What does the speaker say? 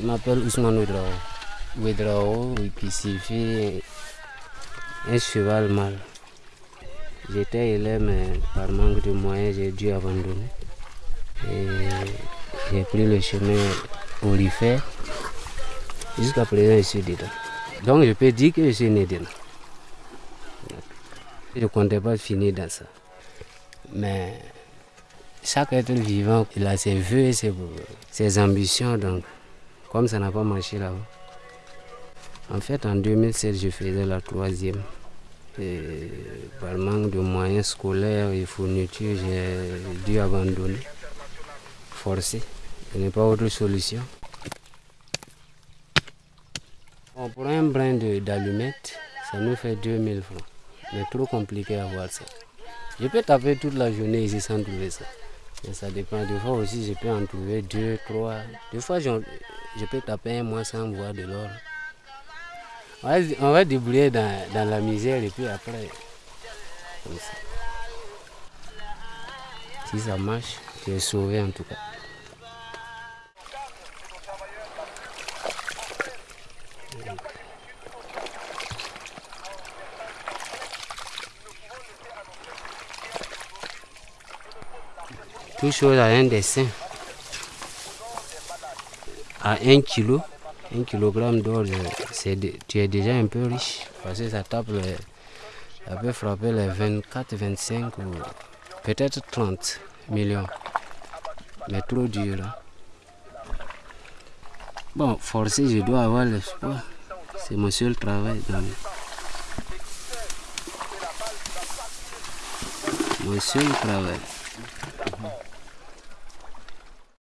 Je m'appelle Ousmane Ouedrao. Ouedrao, qui signifie un cheval mâle. J'étais élève, mais par manque de moyens, j'ai dû abandonner. Et j'ai pris le chemin orifère. Jusqu'à présent, je suis dedans. Donc, je peux dire que je suis né dedans. Je ne comptais pas finir dans ça. Mais chaque être vivant, il a ses vœux et ses, ambitions. Donc, comme ça n'a pas marché là-bas. En fait, en 2007, je faisais la troisième. Par manque de moyens scolaires et fournitures, j'ai dû abandonner, forcer. Il n'y a pas autre solution. pour un brin d'allumette, ça nous fait 2000 francs. Mais trop compliqué à voir ça. Je peux taper toute la journée ici sans trouver ça. Mais ça dépend. Des fois aussi, je peux en trouver deux, trois. Des fois, je, peux taper un mois sans voir de l'or. On va, débrouiller dans, la misère et puis après, comme ça. Si ça marche, tu es sauvé en tout cas. Tout chose a un dessin. À un kilo, un kilogramme d'or, tu es déjà un peu riche. Parce que ça tape, ça peut frapper les 24, 25 ou peut-être 30 millions. Mais trop dur. Hein. Bon, forcé, je dois avoir l'espoir. C'est mon seul travail. Mon seul travail.